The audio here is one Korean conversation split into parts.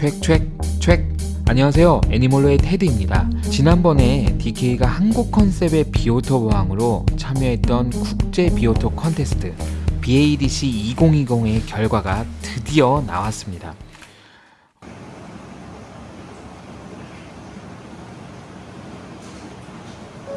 촵촵촵 안녕하세요. 애니멀로의 테드입니다. 지난번에 DK가 한국 컨셉의 비오톱 어항으로 참여했던 국제 비오톱 컨테스트 BADC 2020의 결과가 드디어 나왔습니다.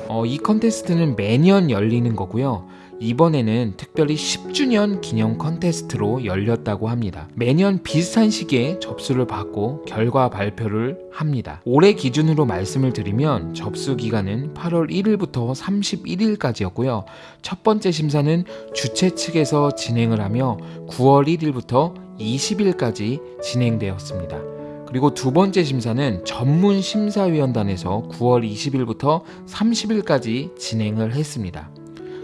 어, 이 컨테스트는 매년 열리는 거고요. 이번에는 특별히 10주년 기념 컨테스트로 열렸다고 합니다. 매년 비슷한 시기에 접수를 받고 결과 발표를 합니다. 올해 기준으로 말씀을 드리면 접수 기간은 8월 1일부터 31일까지였고요. 첫 번째 심사는 주최 측에서 진행을 하며 9월 1일부터 20일까지 진행되었습니다. 그리고 두 번째 심사는 전문 심사위원단에서 9월 20일부터 30일까지 진행을 했습니다.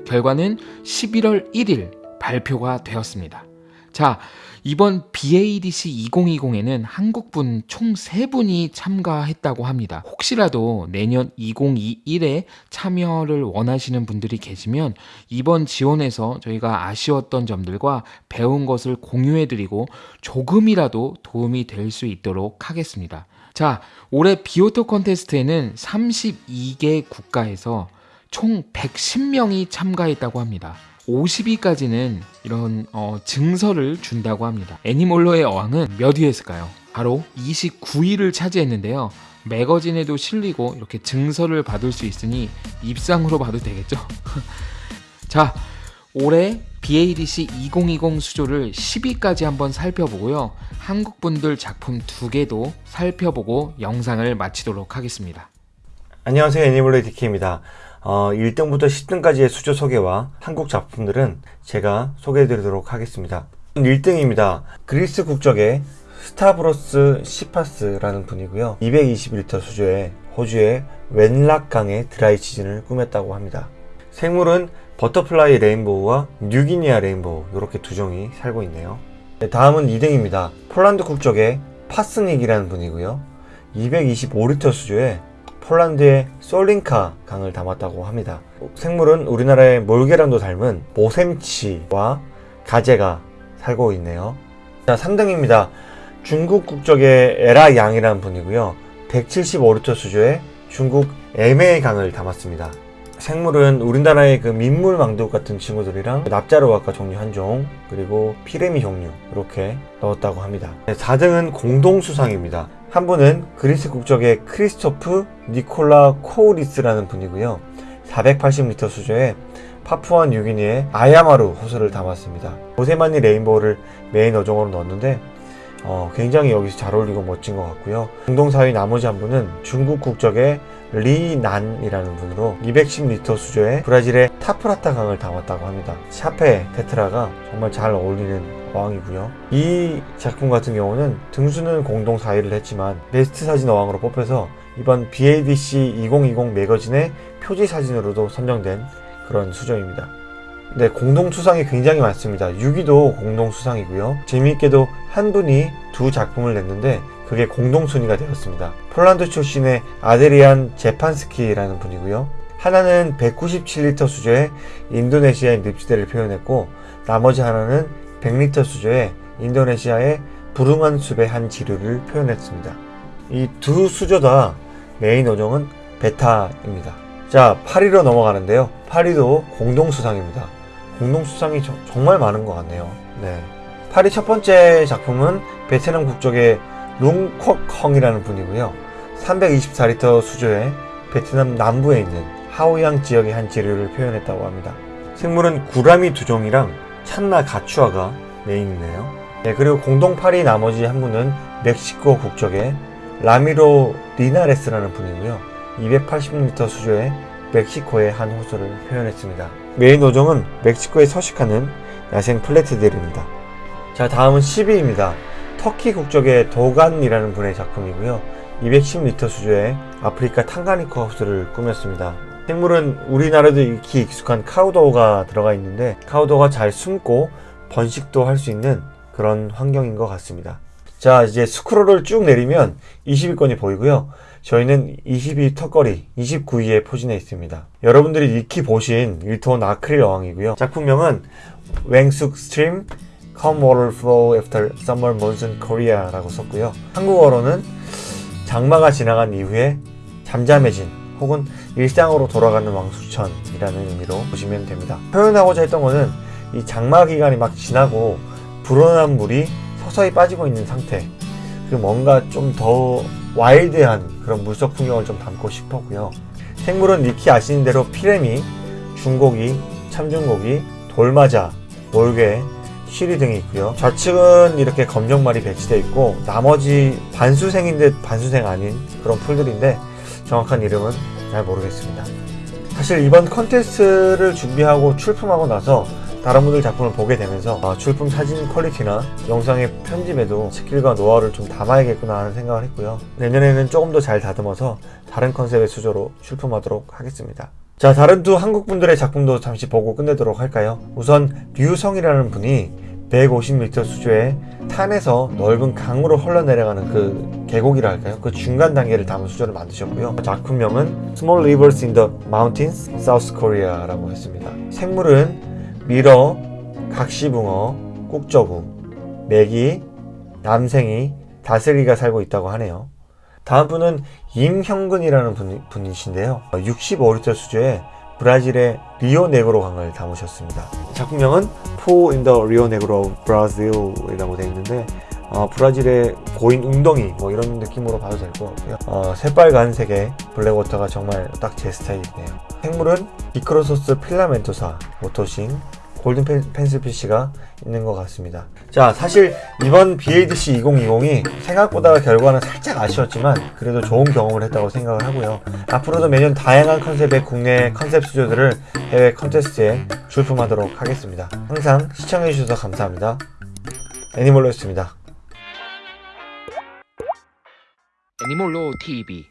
결과는 11월 1일 발표가 되었습니다. 자, 이번 BADC 2020에는 한국분 총 3분이 참가했다고 합니다. 혹시라도 내년 2021에 참여를 원하시는 분들이 계시면 이번 지원에서 저희가 아쉬웠던 점들과 배운 것을 공유해드리고 조금이라도 도움이 될 수 있도록 하겠습니다. 자, 올해 비오토 컨테스트에는 32개 국가에서 총 110명이 참가했다고 합니다. 50위까지는 이런 어, 증서를 준다고 합니다. 애니몰로의 어항은 몇 위였을까요? 바로 29위를 차지했는데요. 매거진에도 실리고 이렇게 증서를 받을 수 있으니 입상으로 봐도 되겠죠? 자, 올해 BADC 2020 수조를 10위까지 한번 살펴보고요. 한국분들 작품 두 개도 살펴보고 영상을 마치도록 하겠습니다. 안녕하세요. 애니멀레 디키입니다. 어, 1등부터 10등까지의 수조 소개와 한국 작품들은 제가 소개해 드리도록 하겠습니다. 1등입니다. 그리스 국적의 스타브로스 시파스라는 분이고요. 221리터 수조에 호주의 웬락강의 dry season을 꾸몄다고 합니다. 생물은 butterfly rainbow와 뉴기니아 rainbow 이렇게 두 종이 살고 있네요. 네, 다음은 2등입니다. 폴란드 국적의 파스닉이라는 분이고요. 225리터 수조에 폴란드의 솔링카 강을 담았다고 합니다. 생물은 우리나라의 몰개랑도 닮은 모샘치와 가재가 살고 있네요. 자, 3등입니다. 중국 국적의 에라 양이라는 분이고요. 175리터 수조의 중국 에메의 강을 담았습니다. 생물은 우리나라의 그 민물 망둑 같은 친구들이랑 납자루아과 종류 한 종, 그리고 피라미 종류 이렇게 넣었다고 합니다. 4등은 공동수상입니다. 한 분은 그리스 국적의 크리스토프 니콜라 코우리스라는 분이고요. 480리터 수조에 파푸아 뉴기니의 아야마루 호수를 담았습니다. 보세마니 rainbow를 메인 어종으로 넣었는데 어, 굉장히 여기서 잘 어울리고 멋진 것 같고요. 공동 4위 나머지 한 분은 중국 국적의 리난이라는 분으로 210리터 수조에 브라질의 타프라타 강을 담았다고 합니다. serpae tetra가 정말 잘 어울리는 어항이고요. 이 작품 같은 경우는 등수는 공동 4위를 했지만 베스트 사진 어항으로 뽑혀서 이번 BADC 2020 매거진의 표지 사진으로도 선정된 그런 수조입니다. 네, 공동 수상이 굉장히 많습니다. 6위도 공동 수상이고요. 재미있게도 한 분이 두 작품을 냈는데 그게 공동 순위가 되었습니다. 폴란드 출신의 아데리안 제판스키라는 분이고요. 하나는 197리터 수조의 인도네시아의 늪지대를 표현했고 나머지 하나는 100리터 수조의 인도네시아의 부릉한 숲의 한 지류를 표현했습니다. 이 두 수조 다 메인 어종은 베타입니다. 자, 8위로 넘어가는데요. 8위도 공동수상입니다. 공동수상이 저, 정말 많은 것 같네요. 네. 8위 첫 번째 작품은 베트남 국적의 룽콕헝이라는 분이고요. 324리터 수조에 베트남 남부에 있는 하오양 지역의 한 지류를 표현했다고 합니다. 생물은 구라미 두 종이랑 찬나 가추아가 메인이네요. 네, 그리고 공동 8위 나머지 한 분은 멕시코 국적의 라미로 리나레스라는 분이고요. 280리터 수조에 멕시코의 한 호수를 표현했습니다. 메인 어종은 멕시코에 서식하는 야생 platy들입니다. 자 다음은 10위입니다. 터키 국적의 도간이라는 분의 작품이고요. 210리터 수조에 아프리카 탕가니카 호수를 꾸몄습니다. 생물은 우리나라도 익히 익숙한 caudo가 들어가 있는데 caudo가 잘 숨고 번식도 할 수 있는 그런 환경인 것 같습니다. 자 이제 스크롤을 쭉 내리면 20위권이 보이고요. 저희는 22위 턱걸이 29위에 포진해 있습니다. 여러분들이 익히 보신 1톤 아크릴 어항이고요. 작품명은 왕숙 Stream Calm water flow after summer monsoon Korea라고 썼고요. 한국어로는 장마가 지나간 이후에 잠잠해진 혹은 일상으로 돌아가는 왕수천이라는 의미로 보시면 됩니다. 표현하고자 했던 거는 이 장마 기간이 막 지나고 불어난 물이 서서히 빠지고 있는 상태. 그 뭔가 좀 더 와일드한 그런 물속 풍경을 좀 담고 싶었고요. 생물은 익히 아시는 대로 피레미, 중고기, 참중고기, 돌마자, 몰개, 쉬리 등이 있고요. 좌측은 이렇게 검정말이 배치되어 있고 나머지 반수생인 듯 반수생 아닌 그런 풀들인데 정확한 이름은 잘 모르겠습니다. 사실 이번 컨테스트를 준비하고 출품하고 나서 다른 분들 작품을 보게 되면서 아, 출품 사진 quality나 영상의 편집에도 skill과 노하우를 좀 담아야겠구나 하는 생각을 했고요. 내년에는 조금 더 잘 다듬어서 다른 컨셉의 수조로 출품하도록 하겠습니다. 자, 다른 두 한국 분들의 작품도 잠시 보고 끝내도록 할까요? 우선 류성이라는 분이 150m 수조에 탄에서 넓은 강으로 흘러내려가는 그 계곡이라 할까요? 그 중간 단계를 담은 수조를 만드셨고요. 작품명은 Small Rivers in the Mountains, South Korea라고 했습니다. 생물은 밀어, 각시붕어, 꾹저구, 메기, 남생이, 다슬기가 살고 있다고 하네요. 다음 분은 임형근이라는 분, 분이신데요. 65리터 수조에 브라질의 리오네그로 강을 담으셨습니다. 작품명은 Pool in the Rio Negro Brazil이라고 되어 있는데 어, 브라질의 고인 웅덩이 뭐 이런 느낌으로 봐도 될 것 같고요. 어, 새빨간 색의 blackwater가 정말 딱 제 스타일이네요. 생물은 Dicrossus filamentosa, 오토싱, golden pen- pencilfish가 있는 것 같습니다. 자, 사실 이번 BADC 2020이 생각보다 결과는 살짝 아쉬웠지만 그래도 좋은 경험을 했다고 생각을 하고요. 앞으로도 매년 다양한 컨셉의 국내 컨셉 수조들을 해외 컨테스트에 출품하도록 하겠습니다. 항상 시청해주셔서 감사합니다. 애니멀로였습니다. 애니몰로 TV.